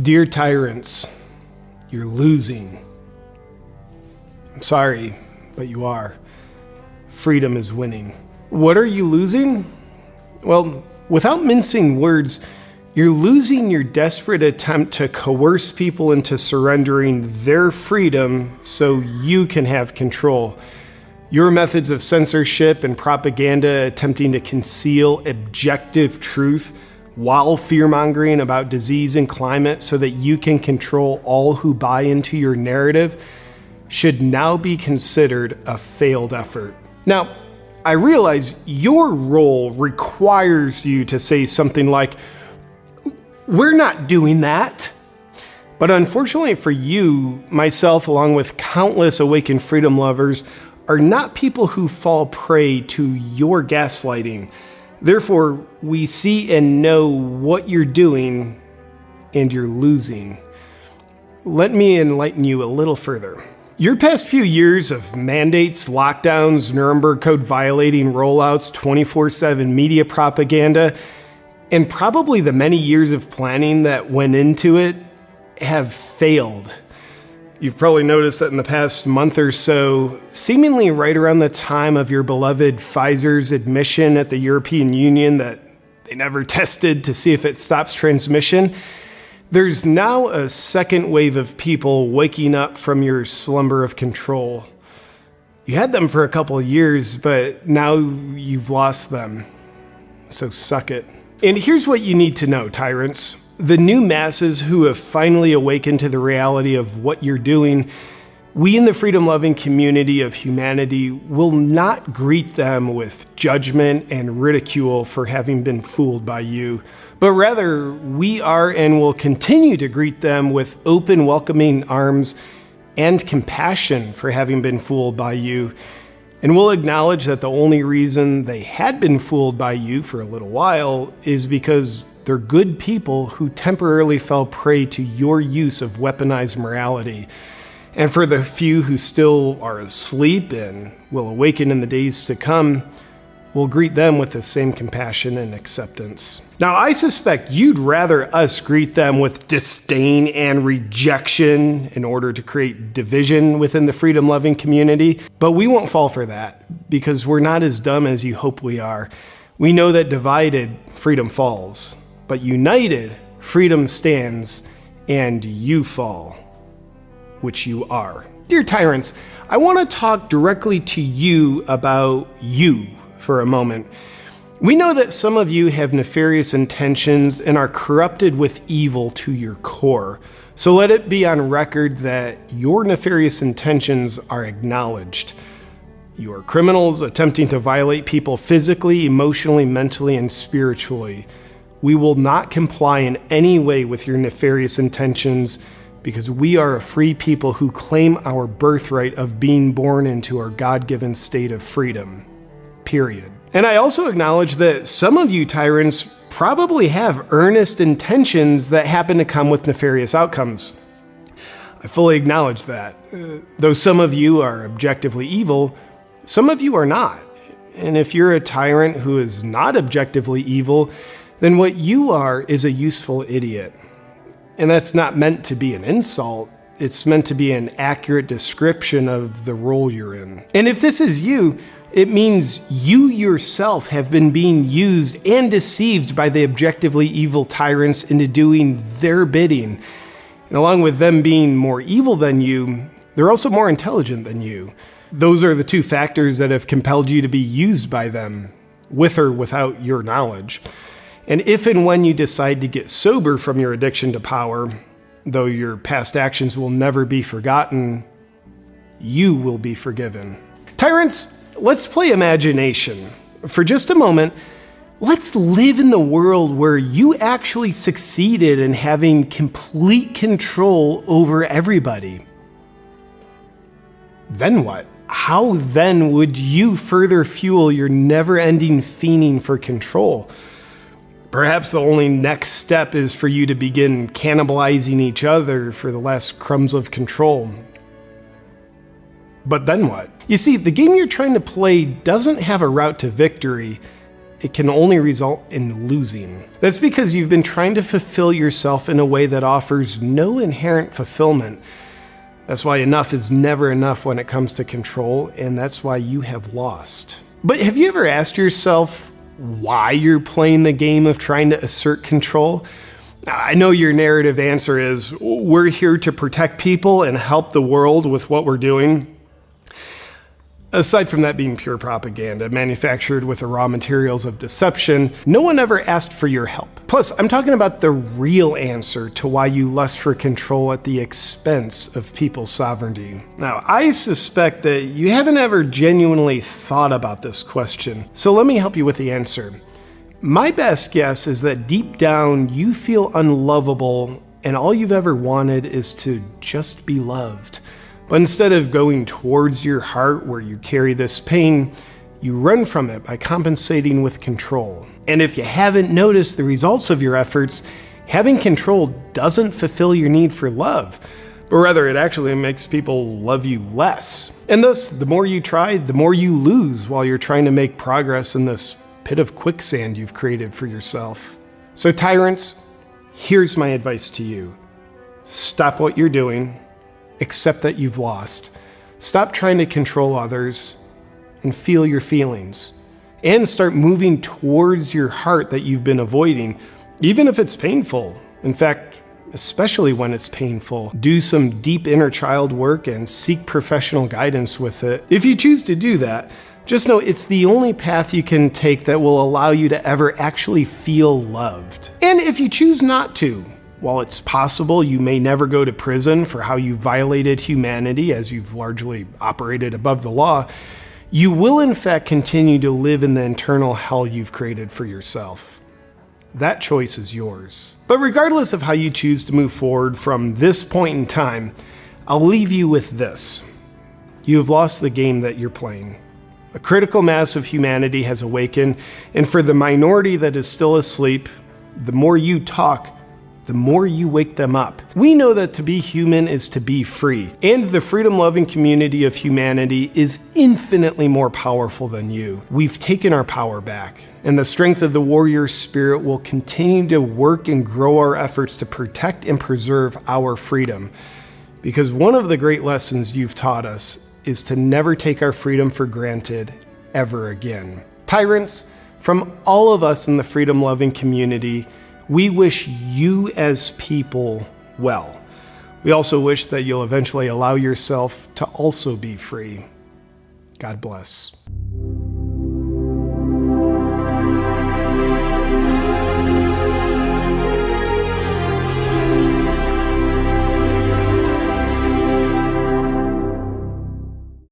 Dear tyrants, you're losing. I'm sorry, but you are. Freedom is winning. What are you losing? Well, without mincing words, you're losing your desperate attempt to coerce people into surrendering their freedom so you can have control. Your methods of censorship and propaganda attempting to conceal objective truth while fear mongering about disease and climate so that you can control all who buy into your narrative should now be considered a failed effort. Now, I realize your role requires you to say something like, We're not doing that. But unfortunately for you, myself, along with countless awakened freedom lovers, are not people who fall prey to your gaslighting. Therefore, we see and know what you're doing and you're losing. Let me enlighten you a little further. Your past few years of mandates, lockdowns, Nuremberg Code violating rollouts, 24 7 media propaganda, and probably the many years of planning that went into it have failed. You've probably noticed that in the past month or so, seemingly right around the time of your beloved Pfizer's admission at the European Union that they never tested to see if it stops transmission, there's now a second wave of people waking up from your slumber of control. You had them for a couple years, but now you've lost them. So suck it. And here's what you need to know, tyrants the new masses who have finally awakened to the reality of what you're doing, we in the freedom loving community of humanity will not greet them with judgment and ridicule for having been fooled by you, but rather we are and will continue to greet them with open, welcoming arms and compassion for having been fooled by you. And we'll acknowledge that the only reason they had been fooled by you for a little while is because they're good people who temporarily fell prey to your use of weaponized morality. And for the few who still are asleep and will awaken in the days to come, we'll greet them with the same compassion and acceptance. Now, I suspect you'd rather us greet them with disdain and rejection in order to create division within the freedom loving community, but we won't fall for that because we're not as dumb as you hope we are. We know that divided, freedom falls but united, freedom stands and you fall, which you are. Dear tyrants, I want to talk directly to you about you for a moment. We know that some of you have nefarious intentions and are corrupted with evil to your core. So let it be on record that your nefarious intentions are acknowledged. You are criminals attempting to violate people physically, emotionally, mentally, and spiritually. We will not comply in any way with your nefarious intentions because we are a free people who claim our birthright of being born into our God given state of freedom. Period. And I also acknowledge that some of you tyrants probably have earnest intentions that happen to come with nefarious outcomes. I fully acknowledge that. Uh, though some of you are objectively evil, some of you are not. And if you're a tyrant who is not objectively evil, then what you are is a useful idiot. And that's not meant to be an insult. It's meant to be an accurate description of the role you're in. And if this is you, it means you yourself have been being used and deceived by the objectively evil tyrants into doing their bidding. And along with them being more evil than you, they're also more intelligent than you. Those are the two factors that have compelled you to be used by them, with or without your knowledge. And if and when you decide to get sober from your addiction to power, though your past actions will never be forgotten, you will be forgiven. Tyrants, let's play imagination. For just a moment, let's live in the world where you actually succeeded in having complete control over everybody. Then what? How then would you further fuel your never ending fiending for control? Perhaps the only next step is for you to begin cannibalizing each other for the last crumbs of control. But then what? You see, the game you're trying to play doesn't have a route to victory, it can only result in losing. That's because you've been trying to fulfill yourself in a way that offers no inherent fulfillment. That's why enough is never enough when it comes to control, and that's why you have lost. But have you ever asked yourself why you're playing the game of trying to assert control? I know your narrative answer is we're here to protect people and help the world with what we're doing. Aside from that being pure propaganda, manufactured with the raw materials of deception, no one ever asked for your help. Plus, I'm talking about the real answer to why you lust for control at the expense of people's sovereignty. Now, I suspect that you haven't ever genuinely thought about this question, so let me help you with the answer. My best guess is that deep down you feel unlovable and all you've ever wanted is to just be loved. But instead of going towards your heart where you carry this pain, you run from it by compensating with control. And if you haven't noticed the results of your efforts, having control doesn't fulfill your need for love, but rather it actually makes people love you less. And thus, the more you try, the more you lose while you're trying to make progress in this pit of quicksand you've created for yourself. So, tyrants, here's my advice to you stop what you're doing accept that you've lost. Stop trying to control others and feel your feelings. And start moving towards your heart that you've been avoiding, even if it's painful. In fact, especially when it's painful, do some deep inner child work and seek professional guidance with it. If you choose to do that, just know it's the only path you can take that will allow you to ever actually feel loved. And if you choose not to, while it's possible you may never go to prison for how you violated humanity as you've largely operated above the law, you will in fact continue to live in the internal hell you've created for yourself. That choice is yours. But regardless of how you choose to move forward from this point in time, I'll leave you with this. You have lost the game that you're playing. A critical mass of humanity has awakened, and for the minority that is still asleep, the more you talk, the more you wake them up. We know that to be human is to be free, and the freedom loving community of humanity is infinitely more powerful than you. We've taken our power back, and the strength of the warrior spirit will continue to work and grow our efforts to protect and preserve our freedom. Because one of the great lessons you've taught us is to never take our freedom for granted ever again. Tyrants, from all of us in the freedom loving community, we wish you as people well. We also wish that you'll eventually allow yourself to also be free. God bless.